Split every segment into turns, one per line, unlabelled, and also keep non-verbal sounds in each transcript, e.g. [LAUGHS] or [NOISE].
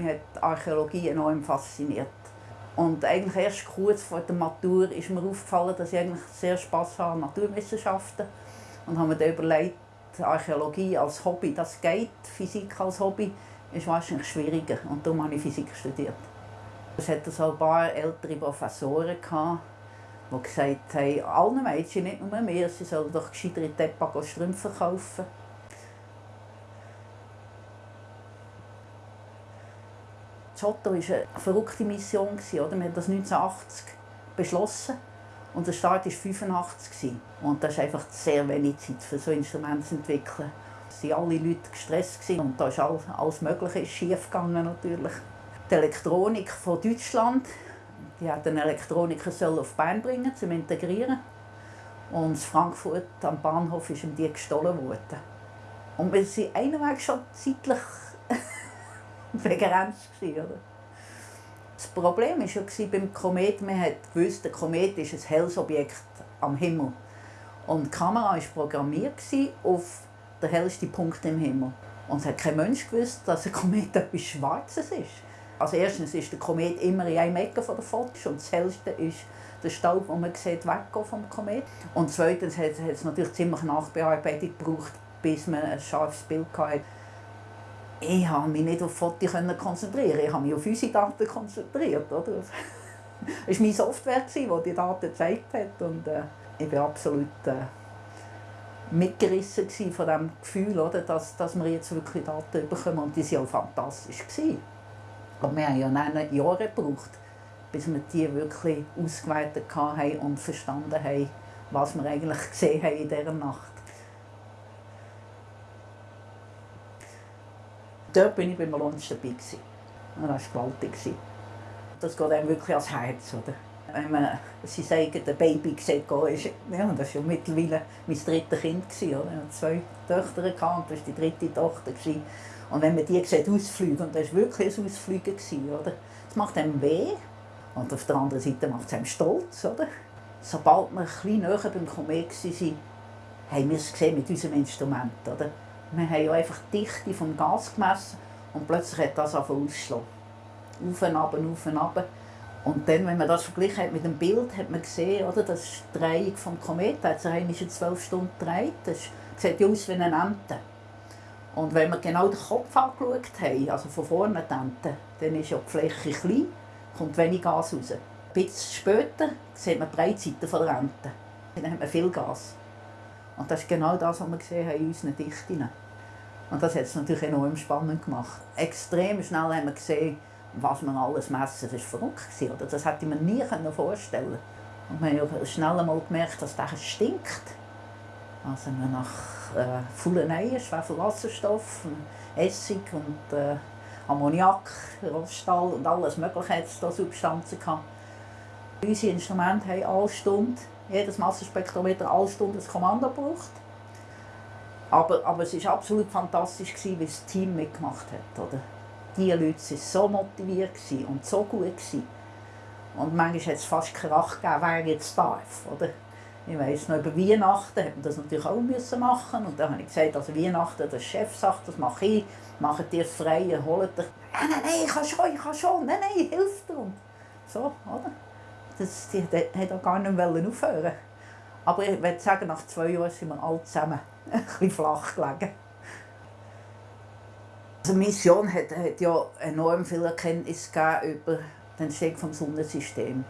mich hat die Archäologie enorm fasziniert. Und eigentlich erst kurz vor der Matur ist mir aufgefallen, dass ich eigentlich sehr Spass habe an Naturwissenschaften. Und habe mir dann überlegt, Archäologie als Hobby, das geht, Physik als Hobby ist wahrscheinlich schwieriger. Und darum habe ich Physik studiert. Es hatte so ein paar ältere Professoren, die gesagt haben, allen Mädchen, nicht nur mir, sie sollen doch gescheiter in Tepa Strümpfe kaufen. Giotto war eine verrückte Mission. Wir haben das 1980 beschlossen und der Start war 1985. Und das ist einfach sehr wenig Zeit für so Instrumente zu entwickeln. Es waren alle Leute gestresst und da ist alles, alles Mögliche schief gegangen natürlich. Die Elektronik von Deutschland, die hat den Elektroniker auf Bern bringen zum Integrieren. Und in Frankfurt am Bahnhof ist ihm die gestohlen worden. Und wir waren einweg schon zeitlich [LAUGHS] begrenzt. Oder? Das Problem war ja beim Komet, man gewusst, der Komet ist ein helles Objekt am Himmel. Und die Kamera war programmiert auf den hellsten Punkt im Himmel. Und es hat kein Mensch gewusst, dass ein Komet [LAUGHS] etwas Schwarzes ist. Also erstens ist der Komet immer in einem Ecke der Fotos und das hellste ist der Staub, den man sieht, weggehen vom Komet. Und zweitens hat es natürlich ziemlich Nachbearbeitung gebraucht, bis man ein scharfes Bild hatte ich habe mich nicht auf Fotos konzentrieren. Ich habe mich auf unsere Daten konzentriert. Oder? [LAUGHS] Es war meine Software, die die Daten gezeigt hat. Und, äh, ich war absolut äh, mitgerissen von dem Gefühl, oder, dass, dass wir jetzt wirklich Daten bekommen. Und die waren auch fantastisch. Gewesen. Wir haben ja neun Jahre gebraucht, bis wir die wirklich ausgewertet haben und verstanden haben, was wir eigentlich gesehen haben in dieser Nacht. Dort bin ich beim Launch dabei. Gewesen. Und das war gewaltig. Das geht einem wirklich ans Herz. Oder? Wenn man sagen, der Baby sieht, ist, ja, das war mittlerweile mein drittes Kind. Gewesen, oder? Ich hatte zwei Töchter und das war die dritte Tochter. Gewesen. Und wenn man die sieht, ausfliegen, und das war wirklich ein Ausfliegen, gewesen, oder? das macht einem weh. Und auf der anderen Seite macht es einem stolz. Oder? Sobald wir ein bisschen näher beim Komet waren, haben wir es gesehen mit unserem Instrument. Oder? Wir haben ja einfach die Dichte vom Gas gemessen und plötzlich hat das angefangen. Auf und ab, auf und ab. Und dann, wenn man das verglichen hat mit dem Bild, hat man gesehen, oder, das ist die Drehung vom Komet, hat sich einmal zwölf Stunden gedreht. Das sieht aus wie eine Ente. Und wenn wir genau den Kopf angeschaut haben, also von vorne die Ente, dann ist ja die Fläche klein, kommt wenig Gas raus. Ein bisschen später sieht man die Breitseite der Ente. Dann hat man viel Gas. Und das ist genau das, was wir gesehen haben in unseren Dichten. Und das hat es natürlich enorm spannend gemacht. Extrem schnell haben wir gesehen, was man alles messen. Das war verrückt. Oder? Das hätte man nie vorstellen Und wir haben schnell einmal gemerkt, dass das stinkt. Also nach äh, Fulleneien, Schwefelwasserstoff, Essig und äh, Ammoniak, Roststahl und alles mögliche hat es da Substanzen gehabt. Unsere Instrumente haben alle Stunde jedes Massenspektrometer alle Stunde ein Kommando gebraucht. Aber, aber es war absolut fantastisch, wie das Team mitgemacht hat. Oder? Die Leute waren so motiviert und so gut. Und manchmal hat es fast Krach gegeben, wer jetzt darf. Oder? Ich weiss noch, über Weihnachten hat man das natürlich auch müssen machen Und dann habe ich gesagt, also Weihnachten, der Chef sagt, das mache ich, macht ihr frei, holt euch. Nein, nein, nein, ich kann schon, ich kann schon, nein, nein, hilf dir. So, oder? Das, die hat auch gar nicht mehr aufhören Aber ich würde sagen, nach zwei Jahren sind wir alle zusammen [LAUGHS] ein bisschen flach gelegen. Also Mission hat, hat ja enorm viel Erkenntnis über den Entstehung des Sonnensystems.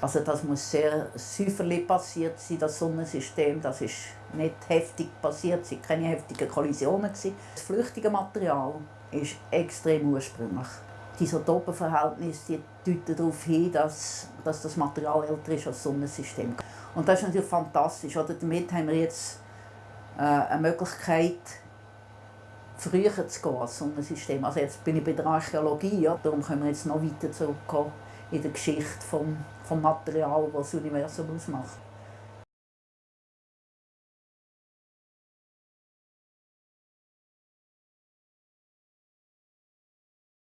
Also das muss sehr säuferlich passiert sein, das Sonnensystem. Das ist nicht heftig passiert, es waren keine heftigen Kollisionen. Das flüchtige Material ist extrem ursprünglich die Isotopenverhältnisse deuten darauf hin, dass, dass das Material älter ist als das Sonnensystem. Und das ist natürlich fantastisch. Oder? Damit haben wir jetzt äh, eine Möglichkeit, früher zu gehen als Sonnensystem. Also jetzt bin ich bei der Archäologie, ja? darum können wir jetzt noch weiter zurückgehen in der Geschichte vom, vom Material, das das Universum ausmacht.